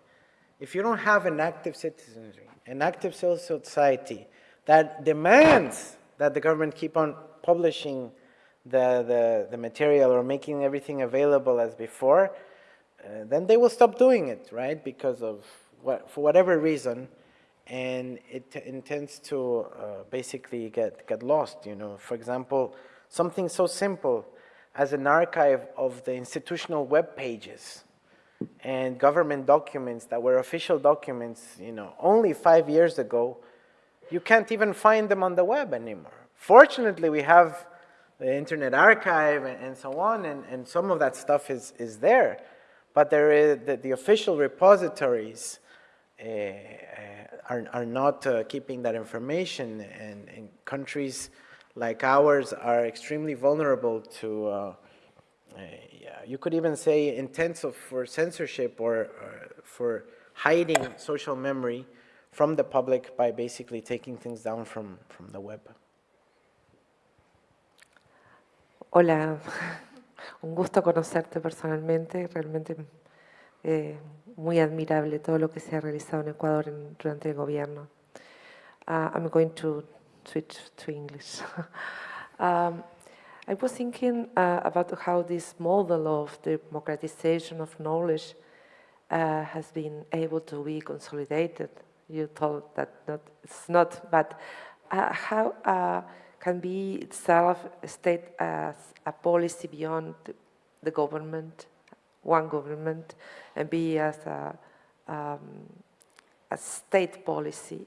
if you don't have an active citizenry, an active civil society that demands that the government keep on publishing the, the, the material or making everything available as before, uh, then they will stop doing it, right? Because of what, for whatever reason, and it intends to uh, basically get, get lost, you know. For example, something so simple as an archive of the institutional web pages and government documents that were official documents, you know, only five years ago, you can't even find them on the web anymore. Fortunately, we have the Internet Archive and, and so on, and, and some of that stuff is, is there but there is the, the official repositories uh, are, are not uh, keeping that information and, and, countries like ours are extremely vulnerable to, uh, uh, yeah, you could even say intensive for censorship or, or for hiding social memory from the public by basically taking things down from, from the web. Hola. [laughs] Un gusto conocerte personalmente, realmente eh, muy admirable todo lo que se ha realizado en Ecuador en, durante el gobierno. Uh, I'm going to switch to English. [laughs] um, I was thinking uh, about how this model of democratization of knowledge uh, has been able to be consolidated. You told that not, it's not, but uh, how uh, can be itself state as a policy beyond the government, one government, and be as a, um, a state policy.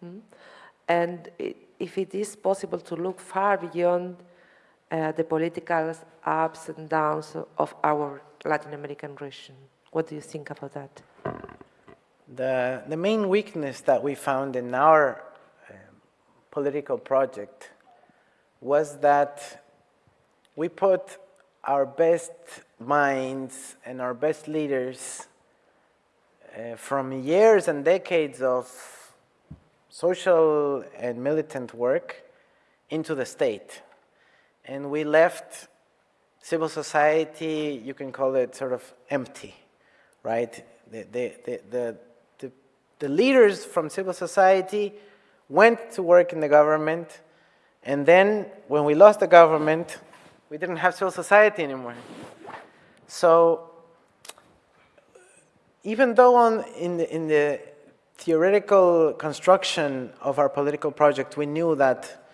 Hmm? And it, if it is possible to look far beyond uh, the political ups and downs of our Latin American region. What do you think about that? The, the main weakness that we found in our uh, political project was that we put our best minds and our best leaders uh, from years and decades of social and militant work into the state. And we left civil society, you can call it sort of empty, right? The, the, the, the, the, the leaders from civil society went to work in the government, and then when we lost the government, we didn't have civil society anymore. So even though on, in, the, in the theoretical construction of our political project, we knew that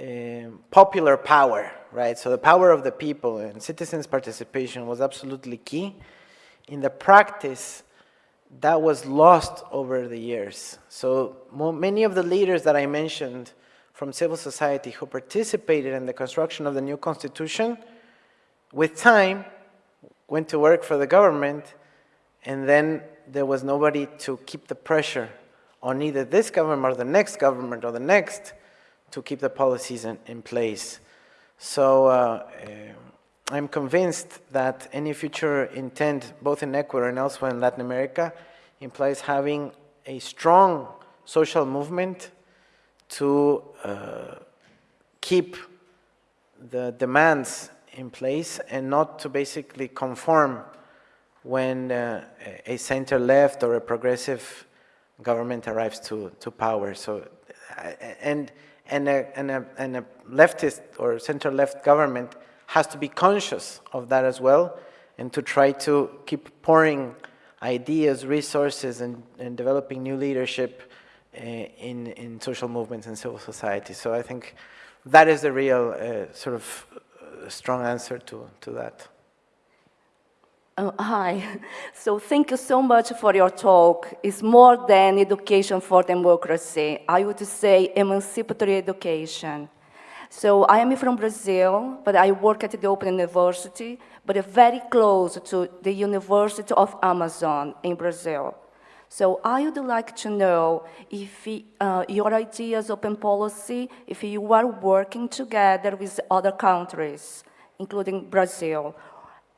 um popular power, right, so the power of the people and citizens' participation was absolutely key. In the practice, that was lost over the years. So many of the leaders that I mentioned from civil society who participated in the construction of the new constitution, with time, went to work for the government, and then there was nobody to keep the pressure on either this government or the next government or the next to keep the policies in, in place. So uh, uh, I'm convinced that any future intent, both in Ecuador and elsewhere in Latin America, implies having a strong social movement to keep the demands in place and not to basically conform when uh, a center-left or a progressive government arrives to, to power. So, uh, and, and, a, and, a, and a leftist or center-left government has to be conscious of that as well and to try to keep pouring ideas, resources, and, and developing new leadership uh, in, in social movements and civil society. So I think that is the real uh, sort of uh, strong answer to, to that. Uh, hi. [laughs] So thank you so much for your talk. It's more than education for democracy. I would say emancipatory education. So I am from Brazil, but I work at the Open University, but very close to the University of Amazon in Brazil. So I would like to know if uh, your ideas open policy, if you are working together with other countries, including Brazil,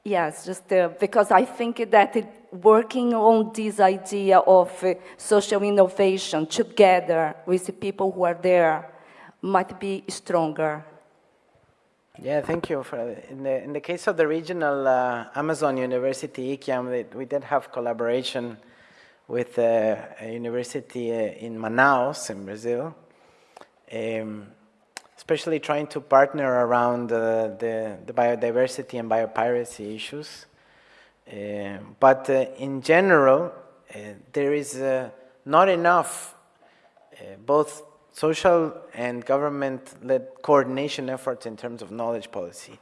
Yes, just uh, because I think that it, working on this idea of uh, social innovation together with the people who are there might be stronger. Yeah, thank you. For, in, the, in the case of the regional uh, Amazon University, Ikiam, we did have collaboration with uh, a university uh, in Manaus, in Brazil. Um, especially trying to partner around uh, the, the biodiversity and biopiracy issues. Uh, but uh, in general, there is not enough both social and government-led coordination efforts in terms of knowledge policy.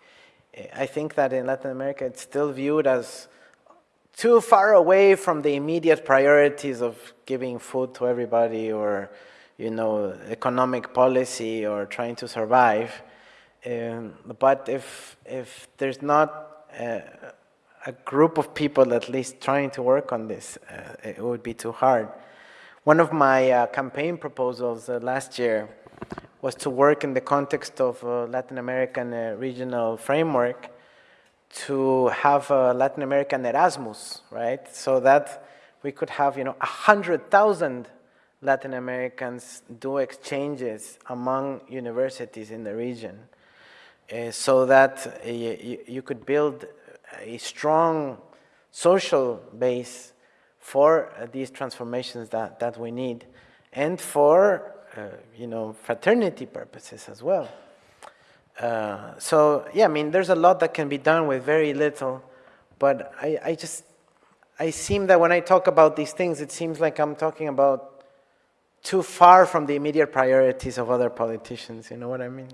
I think that in Latin America it's still viewed as too far away from the immediate priorities of giving food to everybody or you know, economic policy or trying to survive. Um, but if, if there's not a, a, group of people at least trying to work on this, uh, it would be too hard. One of my uh, campaign proposals uh, last year was to work in the context of Latin American uh, regional framework to have a Latin American Erasmus, right? So that we could have, you know, 100,000 Latin Americans do exchanges among universities in the region uh, so that uh, you, could build a strong social base for uh, these transformations that, that we need and for, you know, fraternity purposes as well. Uh, so, yeah, I mean, there's a lot that can be done with very little, but I, I just, I seem that when I talk about these things, it seems like I'm talking about too far from the immediate priorities of other politicians, you know what I mean?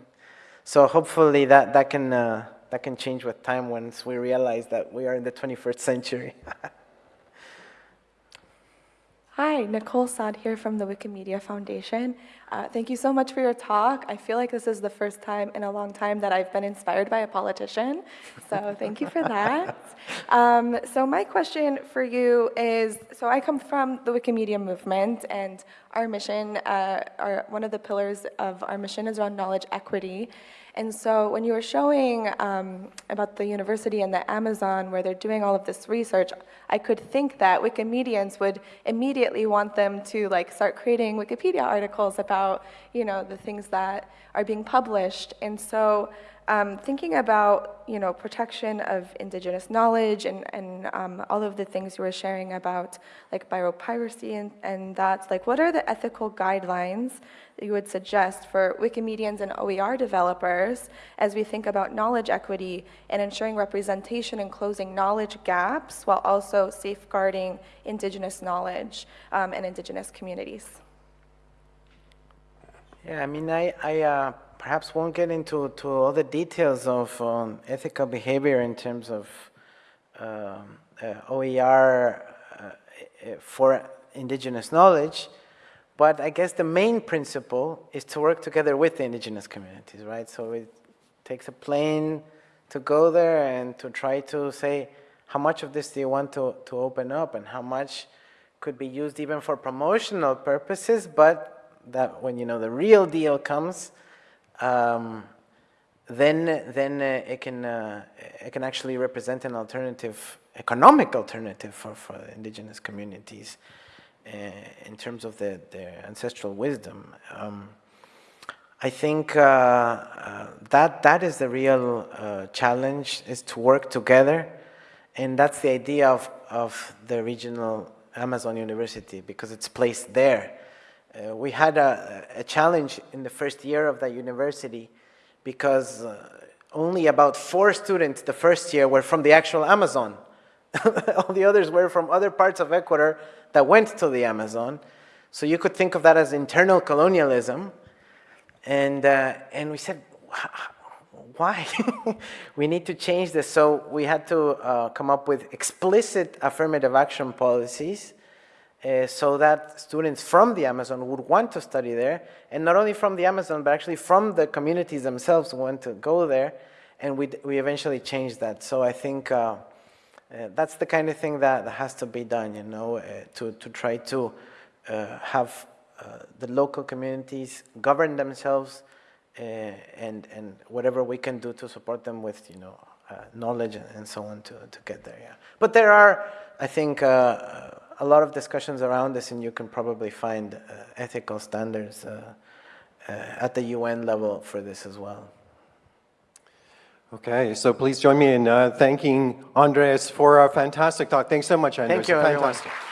So hopefully that, that, can, uh, that can change with time once we realize that we are in the 21st century. [laughs] Hi, Nicole Saad here from the Wikimedia Foundation. Uh, thank you so much for your talk. I feel like this is the first time in a long time that I've been inspired by a politician, so thank you for that. [laughs] Um, so my question for you is, so I come from the Wikimedia movement and our mission, uh, our, one of the pillars of our mission is around knowledge equity. And so when you were showing um, about the university and the Amazon where they're doing all of this research, I could think that Wikimedians would immediately want them to like start creating Wikipedia articles about, you know, the things that are being published. And so Um, thinking about, you know, protection of indigenous knowledge and, and um, all of the things you were sharing about like biopiracy and, and that, like what are the ethical guidelines that you would suggest for Wikimedians and OER developers as we think about knowledge equity and ensuring representation and closing knowledge gaps while also safeguarding indigenous knowledge um, and indigenous communities? Yeah, I mean, I, I uh, perhaps won't get into to all the details of um, ethical behavior in terms of um, uh, OER uh, uh, for indigenous knowledge, but I guess the main principle is to work together with the indigenous communities, right? So it takes a plane to go there and to try to say, how much of this do you want to, to open up and how much could be used even for promotional purposes, but that when you know the real deal comes, um, then then uh, it can uh, it can actually represent an alternative, economic alternative for for indigenous communities uh, in terms of the, their ancestral wisdom. Um, I think uh, uh, that that is the real uh, challenge is to work together, and that's the idea of of the regional Amazon University because it's placed there. Uh, we had a, a, challenge in the first year of the university because uh, only about four students the first year were from the actual Amazon. [laughs] All the others were from other parts of Ecuador that went to the Amazon. So you could think of that as internal colonialism. And, uh, and we said, why? [laughs] we need to change this. So we had to uh, come up with explicit affirmative action policies uh, so that students from the Amazon would want to study there, and not only from the Amazon, but actually from the communities themselves want to go there, and we, we eventually changed that. So I think uh, uh, that's the kind of thing that has to be done, you know, uh, to, to try to uh, have the local communities govern themselves and, and whatever we can do to support them with, you know, knowledge and so on to, to get there, yeah. But there are, I think, a lot of discussions around this, and you can probably find uh, ethical standards uh, uh, at the UN level for this as well. Okay, so please join me in uh, thanking Andres for a fantastic talk. Thanks so much, Andres. Thank you, Fantastic. everyone.